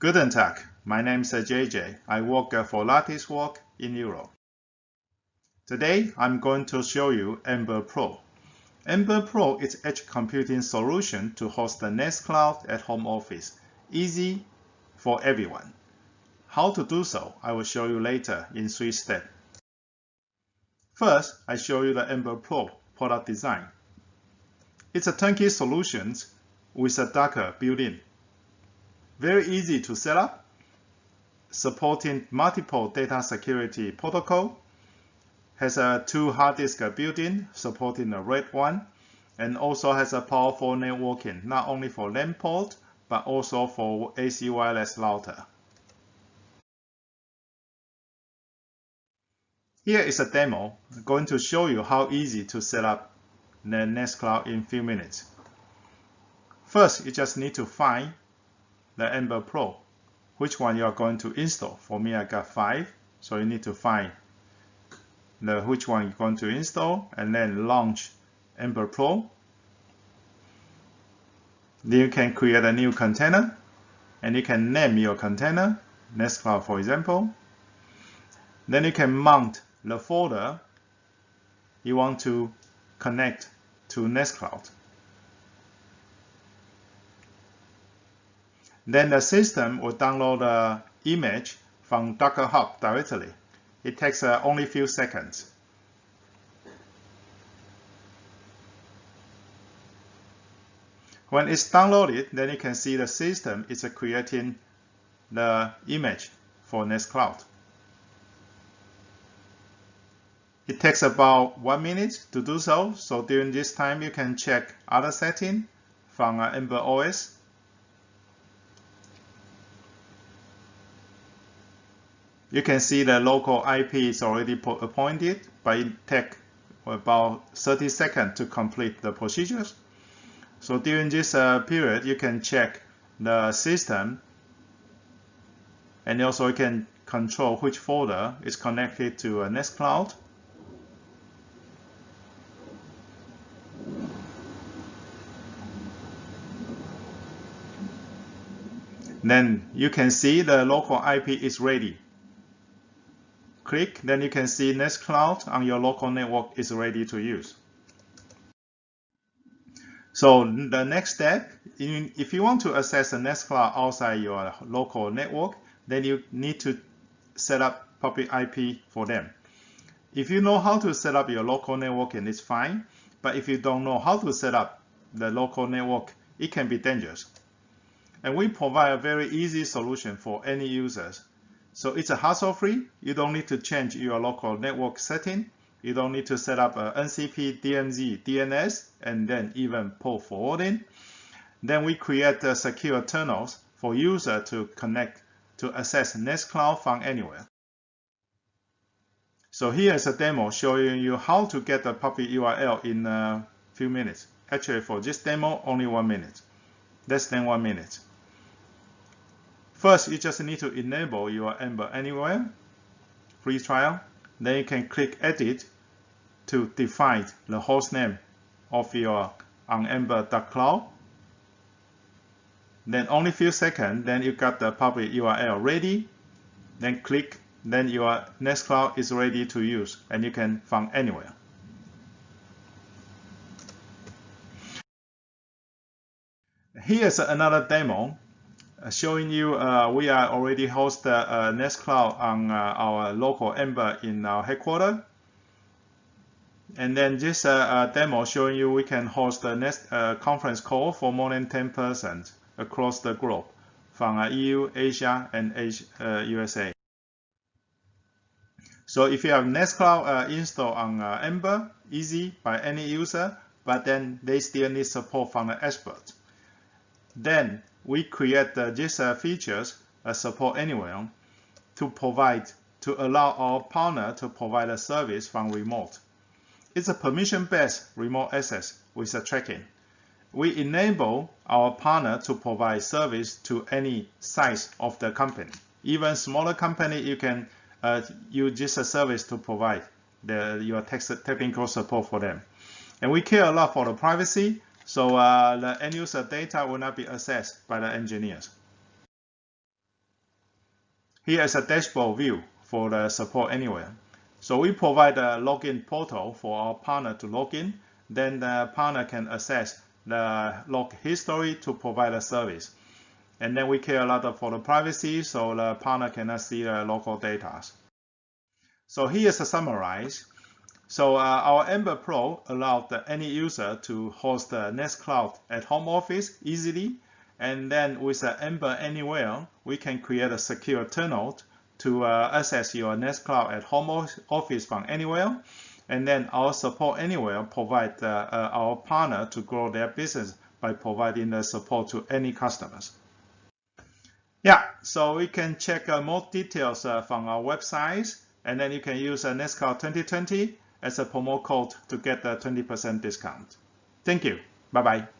Guten Tag, my name is JJ. I work uh, for Latticework in Europe. Today, I'm going to show you Amber Pro. Amber Pro is edge computing solution to host the Nextcloud at home office. Easy for everyone. How to do so, I will show you later in three steps. First, I show you the Amber Pro product design. It's a turnkey solution with a Docker built-in. Very easy to set up, supporting multiple data security protocol, has a two hard disk built-in, supporting the RAID 1, and also has a powerful networking, not only for LAN port, but also for AC wireless router. Here is a demo I'm going to show you how easy to set up the Nextcloud in few minutes. First, you just need to find the Amber Pro, which one you are going to install. For me, I got five, so you need to find the which one you're going to install and then launch Amber Pro. Then you can create a new container and you can name your container, Nextcloud for example. Then you can mount the folder you want to connect to Nextcloud. Then the system will download the image from Docker Hub directly. It takes uh, only a few seconds. When it's downloaded, then you can see the system is creating the image for Nextcloud. It takes about one minute to do so. So during this time, you can check other setting from uh, Amber OS. You can see the local IP is already appointed, but it takes about 30 seconds to complete the procedures. So during this uh, period, you can check the system and also you can control which folder is connected to a Nextcloud. Then you can see the local IP is ready. Click, then you can see Nextcloud on your local network is ready to use. So the next step, if you want to access the Nextcloud outside your local network, then you need to set up public IP for them. If you know how to set up your local network, and it's fine. But if you don't know how to set up the local network, it can be dangerous. And we provide a very easy solution for any users. So it's a hassle-free. You don't need to change your local network setting. You don't need to set up a NCP, DMZ, DNS, and then even port forwarding. Then we create the secure tunnels for user to connect to access Nextcloud from anywhere. So here is a demo showing you how to get the public URL in a few minutes. Actually, for this demo, only one minute. Less than one minute. First, you just need to enable your Amber Anywhere free trial. Then you can click Edit to define the host name of your on ember.cloud. Then only few seconds, then you got the public URL ready. Then click, then your Nextcloud is ready to use and you can find anywhere. Here's another demo showing you uh, we are already host uh, Nextcloud on uh, our local Amber in our headquarters. And then this uh, uh, demo showing you we can host a next conference call for more than 10 persons across the globe from EU, Asia, and Asia, USA. So if you have Nextcloud installed on Amber, easy by any user, but then they still need support from the expert. Then we create uh, these features uh, support anywhere to provide to allow our partner to provide a service from remote. It's a permission-based remote access with a tracking. We enable our partner to provide service to any size of the company. Even smaller company, you can uh, use this service to provide the, your technical support for them. And we care a lot for the privacy so uh, the end user data will not be accessed by the engineers. Here is a dashboard view for the support anywhere. So we provide a login portal for our partner to log in. Then the partner can access the log history to provide a service. And then we care a lot for the privacy, so the partner cannot see the local data. So here's a summarize. So uh, our Amber Pro allowed any user to host the Nextcloud at home office easily. And then with the Amber Anywhere, we can create a secure tunnel to uh, access your Nextcloud at home office from anywhere. And then our support anywhere provide uh, uh, our partner to grow their business by providing the support to any customers. Yeah, so we can check uh, more details uh, from our website, and then you can use uh, Nextcloud 2020 as a promo code to get a 20% discount. Thank you. Bye-bye.